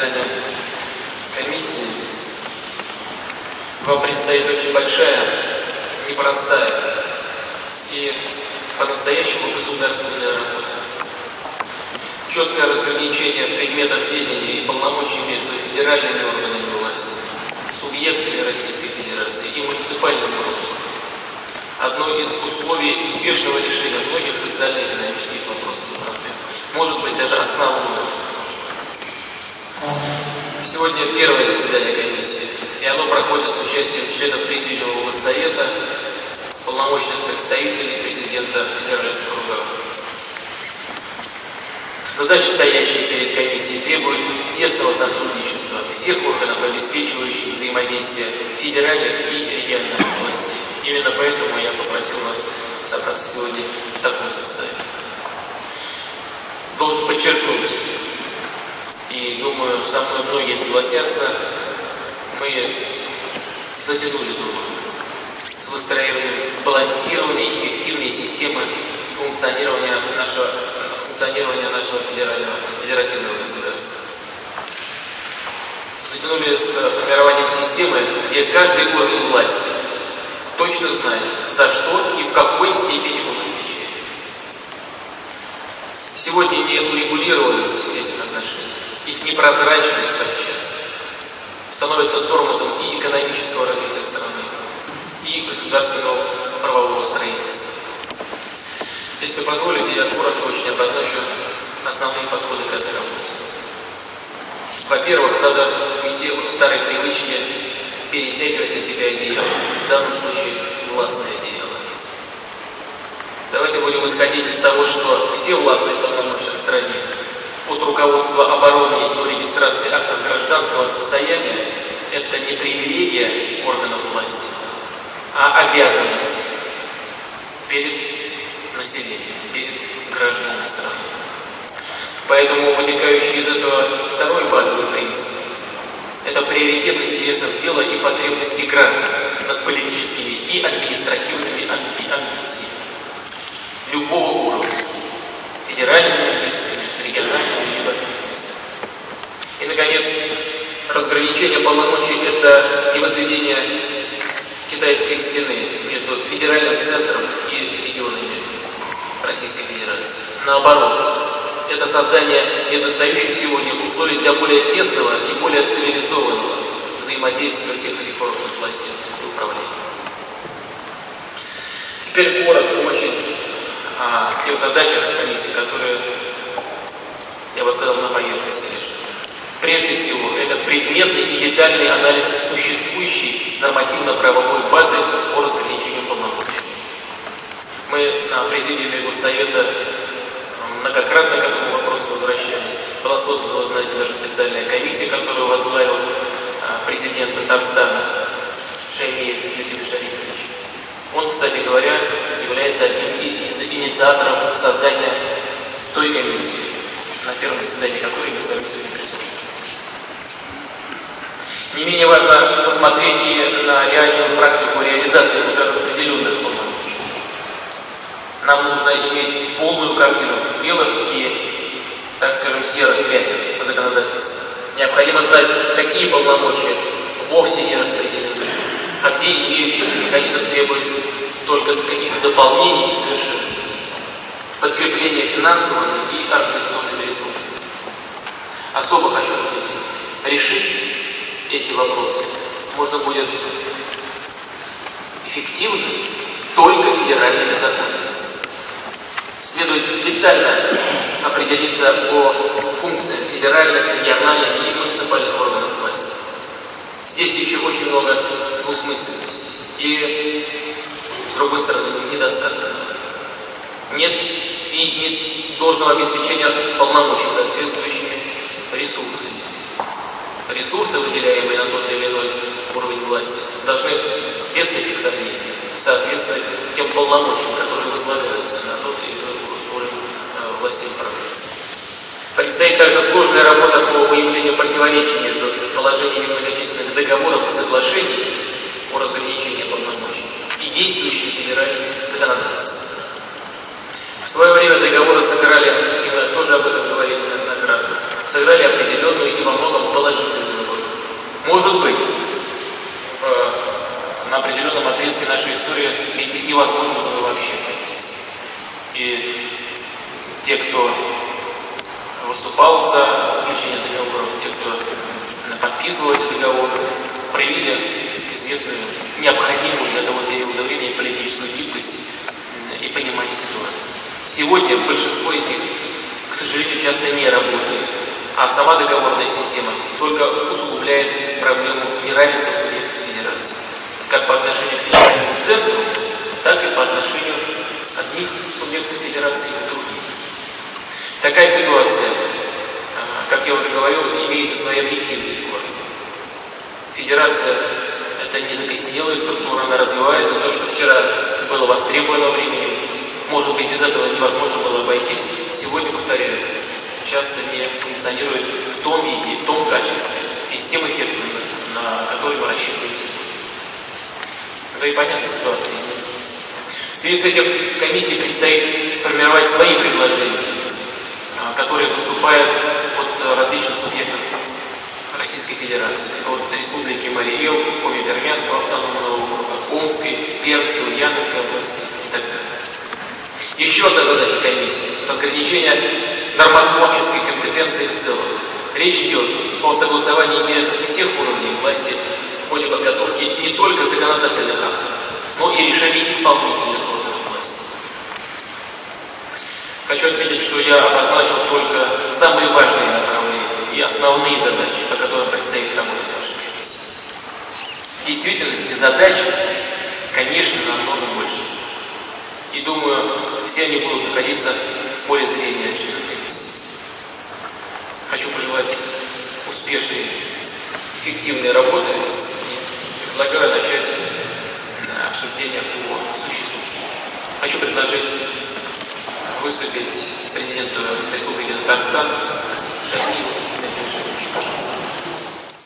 заседание комиссии. Вам предстоит очень большая, непростая и по-настоящему государственная работа. Четкое разграничение предметов ведения и полномочий между федеральными органами власти, субъектами Российской Федерации и муниципальными органами. Одно из условий успешного решения многих вопросов и проблем. Может быть, даже основное. Сегодня первое заседание комиссии, и оно проходит с участием членов Президиума Госсовета, полномочных представителей президента федеральных кругов. Задачи, стоящие перед комиссией, требуют тесного сотрудничества всех органов, обеспечивающих взаимодействие федеральных и региональных властей. Именно поэтому я попросил вас собраться сегодня в таком составе. Должен подчеркнуть, и думаю, со мной многие согласятся, мы затянули долго с выстраиванием сбалансированной эффективной системы функционирования нашего, функционирования нашего федерального, федеративного государства. Затянули с формированием системы, где каждый орган власти точно знает, за что и в какой степени он отвечает. Сегодня не урегулированность этих отношений, их непрозрачность подчас становится тормозом и экономического развития страны, и государственного правового строительства. Если позволите, я коротко очень обозначу основные подходы к этой работе. Во-первых, надо уйти от старой привычки перетягивать на себя одеяло, в данном случае властное одеяло. Давайте будем исходить из того, что все властные полномочия от руководства обороны до регистрации актов гражданского состояния, это не привилегия органов власти, а обязанность перед населением, перед гражданами страны. Поэтому вытекающий из этого второй базовый принцип – это приоритет интересов дела и потребностей граждан над политическими и административными амбициями любого уровня, федеральными региональными либо наконец, разграничение полномочий – это не возведение китайской стены между федеральным центром и регионами Российской Федерации. Наоборот, это создание недостающих сегодня условий для более тесного и более цивилизованного взаимодействия всех этих органов власти и управления. Теперь коротко очень о тех задачах комиссии, которые, я бы сказал, на поверхности лишь. Прежде всего, это предметный и детальный анализ существующей нормативно-правовой базы по разграничению полномочий. Мы на президиуме Госсовета многократно к этому вопросу возвращались. Была создана, вы знаете, даже специальная комиссия, которую возглавил а, президент Татарстана Шаймиев Юрий Шарипович. Он, кстати говоря, является одним из инициаторов создания той комиссии, на первом заседании которой мы с вами сегодня присутствуем. Не менее важно посмотреть и на реальную практику реализации распределенных полномочий. Нам нужно иметь полную картину белых и, так скажем, серых пятен по законодательству. Необходимо знать, какие полномочия вовсе не распределены, а где имеющийся механизм требует только каких-то дополнений и совершенств, подкрепления финансовыми и организационными ресурсами. Особо хочу решить эти вопросы можно будет эффективно только федеральными законами. Следует детально определиться по функциям федеральных, региональных и муниципальных органов власти. Здесь еще очень много двусмысленностей и, с другой стороны, недостатков. Нет и нет должного обеспечения полномочий соответствующими ресурсами ресурсы, выделяемые на тот или иной уровень власти, должны без всяких сомнений соответствовать тем полномочиям, которые возлагаются на тот или иной уровень э, власти управления. Предстоит также сложная работа по выявлению противоречий между положениями многочисленных договоров и соглашений о разграничении полномочий и действующим федеральным законодательством. В свое время договоры сыграли, и мы тоже об этом говорили сыграли определенную и во многом положительную роль. Может быть, в, на определенном отрезке нашей истории них невозможно было вообще обойтись. И те, кто выступал за заключение договоров, те, кто подписывал эти договоры, проявили известную необходимую для того периода времени политическую гибкость и понимание ситуации. Сегодня большинство из них, к сожалению, часто не работает, а сама договорная система только усугубляет проблему неравенства субъектов федерации, как по отношению к федеральному центру, так и по отношению одних субъектов федерации к другим. Такая ситуация, а, как я уже говорил, имеет свои объективные корни. Федерация – это не закостенелая структура, она развивается. То, что вчера было востребовано временем, может быть, без этого невозможно было обойтись. Сегодня, повторяю, часто не функционирует в том виде, в том качестве и с тем эффектом, на который мы рассчитываем. Да и понятна ситуация. В связи с этим комиссии предстоит сформировать свои предложения, а, которые поступают от различных субъектов Российской Федерации, от Республики Мариэл, Коми-Пермянского автономного округа, Омской, Пермской, Ульяновской области и так далее. Еще одна задача комиссии – разграничение нормотворческой компетенции в целом. Речь идет о согласовании интересов всех уровней власти в ходе подготовки не только законодательных актов, но и решений исполнительных органов власти. Хочу отметить, что я обозначил только самые важные направления и основные задачи, по которым предстоит работать нашей комиссии. В действительности задач, конечно, намного больше. И думаю, все они будут находиться в поле зрения членов. Хочу пожелать успешной, эффективной работы и предлагаю начать обсуждение по существу. Хочу предложить выступить президенту Республики Татарстан Шахилу Пожалуйста.